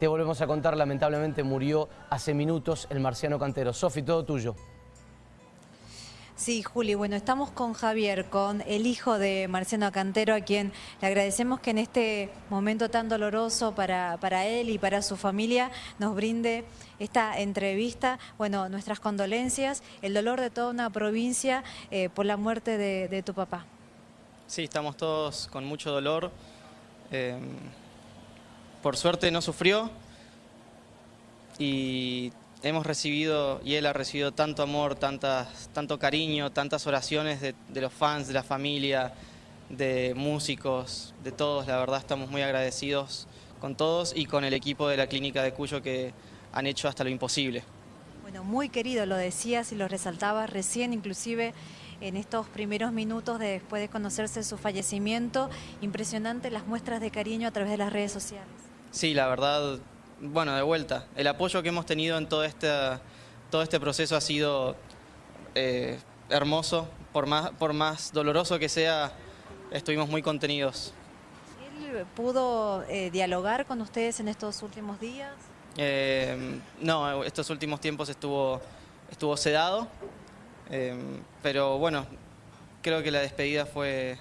te volvemos a contar, lamentablemente murió hace minutos el marciano cantero. Sofi, todo tuyo. Sí, Juli, bueno, estamos con Javier, con el hijo de Marciano Cantero, a quien le agradecemos que en este momento tan doloroso para, para él y para su familia nos brinde esta entrevista. Bueno, nuestras condolencias, el dolor de toda una provincia eh, por la muerte de, tu papá. Sí, estamos todos con mucho dolor. Eh, por suerte no sufrió y hemos recibido y él ha recibido tanto amor, tantas, tanto cariño, tantas oraciones de, los fans, de la familia, de músicos, de todos. La verdad estamos muy agradecidos con todos y con el equipo de la clínica de Cuyo que han hecho hasta lo imposible. Bueno, muy querido, lo decías y lo resaltabas recién, inclusive en estos primeros minutos de, después de conocerse su fallecimiento. Impresionante las muestras de cariño a través de las redes sociales. Sí, la verdad, bueno, de vuelta, el apoyo que hemos tenido en todo este, todo este proceso ha sido eh, hermoso, por más, por más doloroso que sea, estuvimos muy contenidos. ¿Él pudo eh, dialogar con ustedes en estos últimos días? Eh, no, estos últimos tiempos estuvo, estuvo sedado, pero bueno, creo que la despedida fue,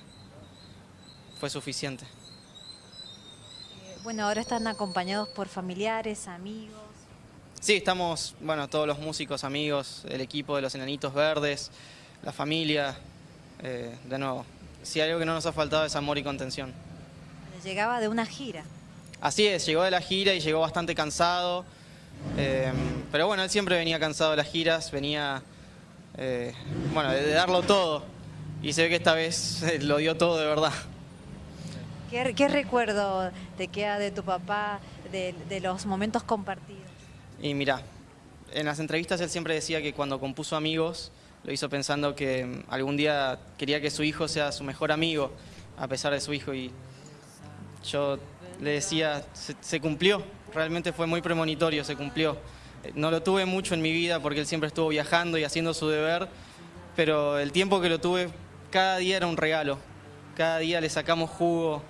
fue suficiente. Bueno, ahora están acompañados por familiares, amigos. Sí, estamos, bueno, todos los músicos, amigos, el equipo de los Enanitos Verdes, la familia, eh, de nuevo. Si algo que no nos ha faltado es amor y contención. Llegaba de una gira. Así es, llegó de la gira y llegó bastante cansado. Eh, pero bueno, él siempre venía cansado de las giras, venía, eh, bueno, de darlo todo. Y se ve que esta vez lo dio todo de verdad. ¿Qué, recuerdo te queda de tu papá, de, los momentos compartidos? Y mira, en las entrevistas él siempre decía que cuando compuso Amigos, lo hizo pensando que mm, algún día quería que su hijo sea su mejor amigo, a pesar de su hijo. Y yo le decía, se, cumplió, realmente fue muy premonitorio, se cumplió. No lo tuve mucho en mi vida porque él siempre estuvo viajando y haciendo su deber, pero el tiempo que lo tuve, cada día era un regalo. Cada día le sacamos jugo,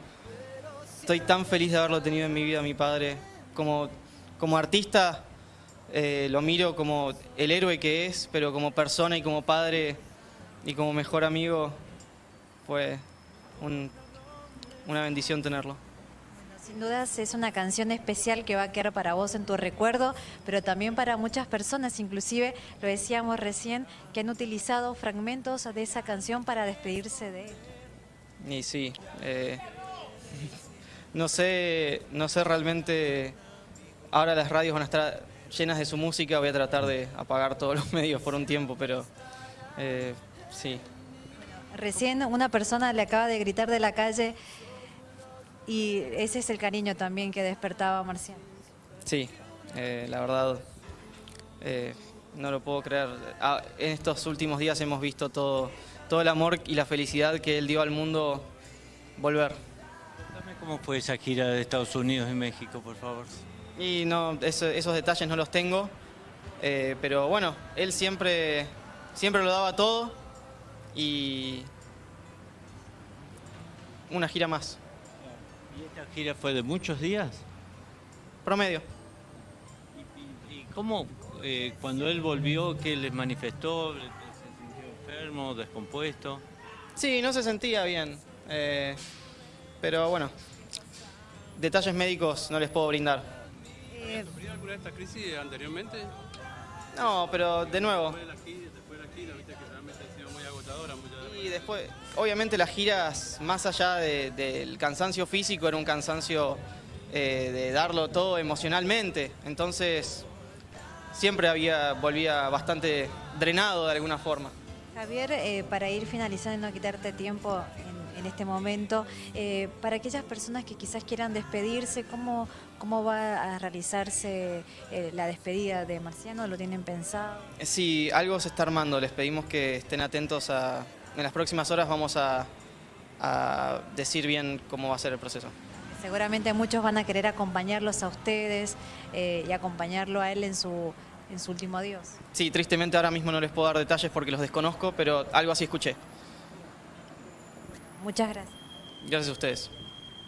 estoy tan feliz de haberlo tenido en mi vida, mi padre. Como, como artista eh, lo miro como el héroe que es, pero como persona y como padre y como mejor amigo fue una bendición tenerlo. Sin dudas es una canción especial que va a quedar para vos en tu recuerdo, pero también para muchas personas, inclusive lo decíamos recién, que han utilizado fragmentos de esa canción para despedirse de él. Y sí, eh, no sé, no sé realmente, ahora las radios van a estar llenas de su música, voy a tratar de apagar todos los medios por un tiempo, pero eh, sí. Recién una persona le acaba de gritar de la calle y ese es el cariño también que despertaba Marciano. Sí, eh, la verdad, eh, no lo puedo creer. Ah, en estos últimos días hemos visto todo, todo el amor y la felicidad que él dio al mundo volver. ¿Cómo fue esa gira de Estados Unidos y México, por favor? Y no, esos detalles no los tengo, eh, pero bueno, él siempre, siempre lo daba todo y una gira más. ¿Y esta gira fue de muchos días? Promedio. ¿Y, cómo, eh, cuando él volvió, qué les manifestó? ¿Se sintió enfermo, descompuesto? Sí, no se sentía bien. Eh, pero bueno, detalles médicos no les puedo brindar. ¿Habías sufrido alguna de estas crisis anteriormente? No, pero de nuevo. Después de la gira, después de la gira viste que realmente ha sido muy agotadora. Y después, obviamente las giras, más allá del cansancio físico, era un cansancio eh, de darlo todo emocionalmente. Entonces, siempre había, volvía bastante drenado de alguna forma. Javier, eh, para ir finalizando y no quitarte tiempo en este momento. Eh, para aquellas personas que quizás quieran despedirse, ¿cómo, cómo va a realizarse eh, la despedida de Marciano? ¿Lo tienen pensado? Sí, algo se está armando. Les pedimos que estén atentos a... En las próximas horas vamos a, decir bien cómo va a ser el proceso. Seguramente muchos van a querer acompañarlos a ustedes eh, y acompañarlo a él en su, en su último adiós. Sí, tristemente ahora mismo no les puedo dar detalles porque los desconozco, pero algo así escuché. Muchas gracias. Gracias a ustedes.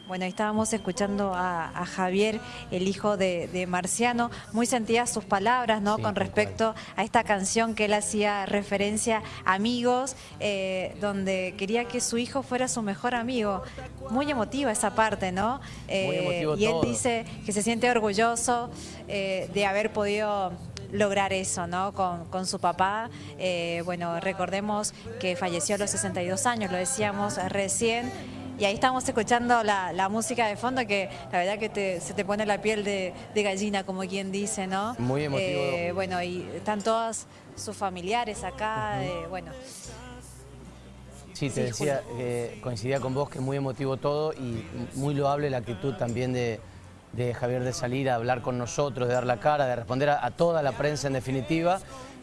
Bueno, estábamos escuchando a, a Javier, el hijo de, de, Marciano, muy sentidas sus palabras, ¿no? Sí, Con respecto a esta canción que él hacía referencia a Amigos, eh, donde quería que su hijo fuera su mejor amigo. Muy emotiva esa parte, ¿no? Eh, emotivo y él todo. dice que se siente orgulloso eh, de haber podido lograr eso, ¿no? Con, con su papá. Eh, bueno, recordemos que falleció a los 62 años, lo decíamos recién. Y ahí estamos escuchando la, la música de fondo que la verdad que te- se te pone la piel de, de gallina, como quien dice, ¿no? Muy emotivo. Eh, bueno, y están todos sus familiares acá, eh, bueno. Sí, te Sí, decía, coincidía con vos que muy emotivo todo y muy loable la actitud también de, de Javier de salir a hablar con nosotros, de dar la cara, de responder a, toda la prensa en definitiva,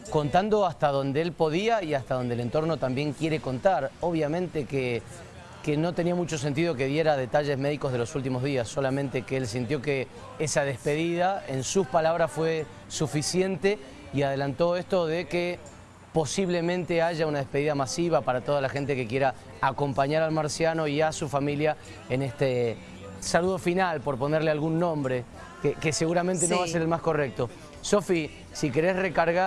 contando hasta donde él podía y hasta donde el entorno también quiere contar. Obviamente que, que no tenía mucho sentido que diera detalles médicos de los últimos días, solamente que él sintió que esa despedida, en sus palabras, fue suficiente y adelantó esto de que posiblemente haya una despedida masiva para toda la gente que quiera acompañar al marciano y a su familia en este saludo final, por ponerle algún nombre, que, que seguramente no va a ser el más correcto. Sofi, si querés recargar...